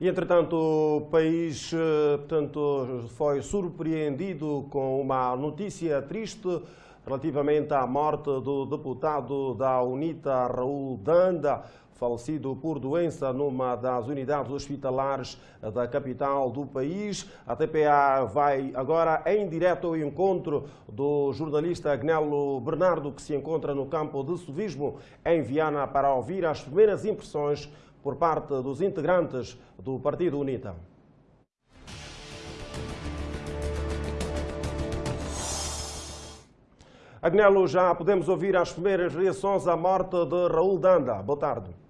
E, entretanto, o país portanto, foi surpreendido com uma notícia triste relativamente à morte do deputado da UNITA, Raul Danda, falecido por doença numa das unidades hospitalares da capital do país. A TPA vai agora em direto ao encontro do jornalista Agnello Bernardo, que se encontra no campo de suvismo em Viana para ouvir as primeiras impressões por parte dos integrantes do Partido UNITA. Agnello, já podemos ouvir as primeiras reações à morte de Raul Danda. Boa tarde.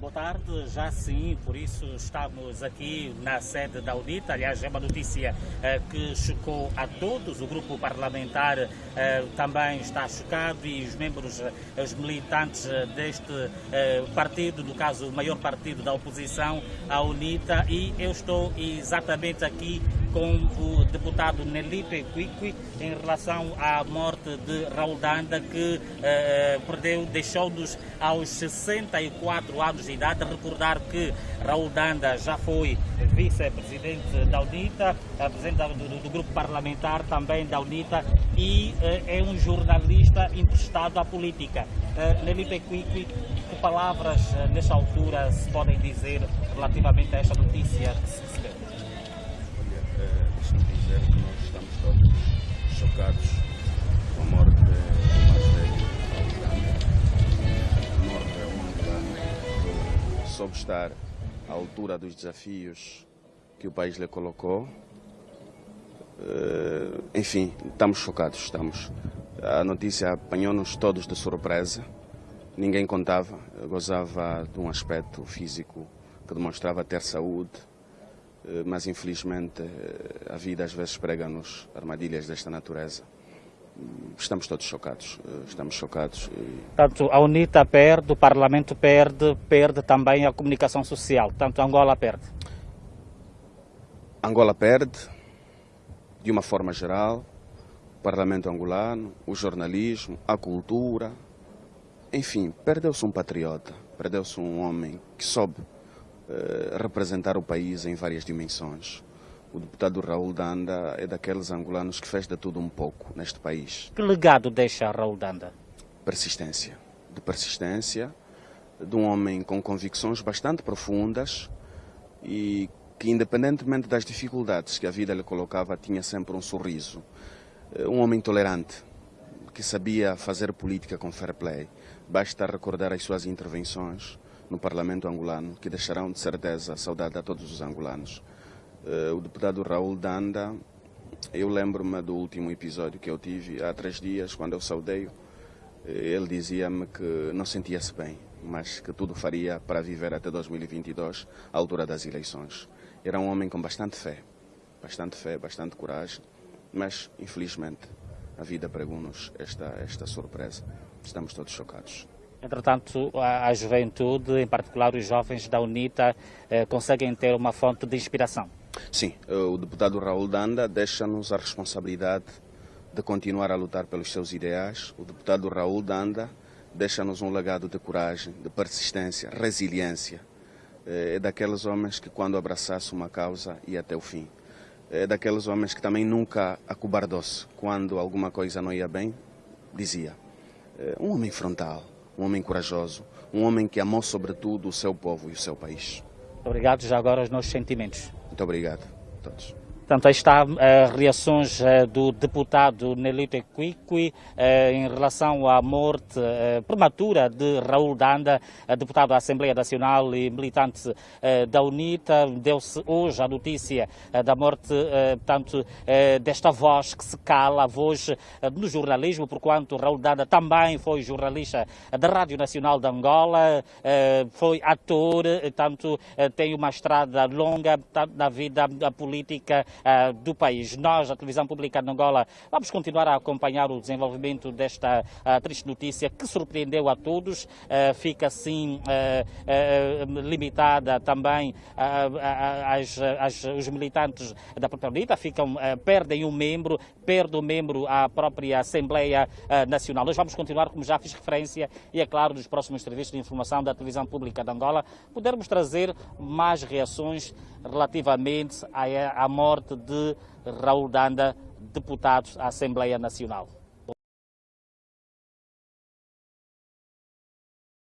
Boa tarde, já sim, por isso estamos aqui na sede da UNITA. Aliás, é uma notícia eh, que chocou a todos. O grupo parlamentar eh, também está chocado e os membros, eh, os militantes eh, deste eh, partido, no caso o maior partido da oposição, a UNITA. E eu estou exatamente aqui com o deputado Nelipe Quiqui em relação à morte de Raul Danda, que eh, perdeu, deixou-nos aos 64 anos de idade. Recordar que Raul Danda já foi vice-presidente da UNITA, presidente do, do, grupo parlamentar também da UNITA e eh, é um jornalista emprestado à política. Eh, Nelipe Quiqui, que palavras eh, nesta altura se podem dizer relativamente a esta notícia que se recebeu? Deixe-me dizer que nós estamos todos chocados com a morte do mais velho A morte é um angolano que soube estar à altura dos desafios que o país lhe colocou. Enfim, estamos chocados, estamos. A notícia apanhou-nos todos de surpresa. Ninguém contava, gozava de um aspecto físico que demonstrava ter saúde, mas infelizmente a vida às vezes prega-nos armadilhas desta natureza. Estamos todos chocados, estamos chocados. Tanto a UNITA perde, o Parlamento perde, perde também a comunicação social, tanto Angola perde. Angola perde, de uma forma geral, o Parlamento angolano, o jornalismo, a cultura, enfim, perdeu-se um patriota, perdeu-se um homem que soube representar o país em várias dimensões. O deputado Raul Danda é daqueles angolanos que fez de tudo um pouco neste país. Que legado deixa Raul Danda? Persistência. De persistência, de um homem com convicções bastante profundas e que, independentemente das dificuldades que a vida lhe colocava, tinha sempre um sorriso. Um homem tolerante, que sabia fazer política com fair play. Basta recordar as suas intervenções no Parlamento angolano, que deixarão de certeza saudade a todos os angolanos. O deputado Raul Danda, eu lembro-me do último episódio que eu tive há três dias, quando eu saudei ele dizia-me que não sentia-se bem, mas que tudo faria para viver até 2022, à altura das eleições. Era um homem com bastante fé, bastante fé, bastante coragem, mas infelizmente a vida pregou-nos esta, esta surpresa. Estamos todos chocados. Entretanto, a, juventude, em particular os jovens da UNITA, eh, conseguem ter uma fonte de inspiração? Sim, o deputado Raul Danda deixa-nos a responsabilidade de continuar a lutar pelos seus ideais. O deputado Raul Danda deixa-nos um legado de coragem, de persistência, resiliência. É daqueles homens que, quando abraçasse uma causa, ia até o fim. É daqueles homens que também nunca acobardou-se. Quando alguma coisa não ia bem, dizia. É um homem frontal, um homem corajoso, um homem que amou sobretudo o seu povo e o seu país. Obrigado já agora aos nossos sentimentos. Muito obrigado a todos. Portanto, aí está uh, reações uh, do deputado Nelito Equiqui uh, em relação à morte prematura de Raul Danda, deputado da Assembleia Nacional e militante da UNITA. Deu-se hoje a notícia da morte, portanto, desta voz que se cala, a voz do jornalismo, porquanto Raul Danda também foi jornalista da Rádio Nacional de Angola, foi ator, tanto tem uma estrada longa na vida política do país. Nós, a televisão pública de Angola, vamos continuar a acompanhar o desenvolvimento desta triste notícia que surpreendeu a todos. fica assim limitada também às, às, os militantes da própria UNITA, ficam, perdem um membro, perde um membro à própria Assembleia Nacional. Nós vamos continuar, como já fiz referência, e é claro, nos próximos serviços de informação da televisão pública de Angola, podermos trazer mais reações relativamente à, morte de Raul Danda, deputado à Assembleia Nacional.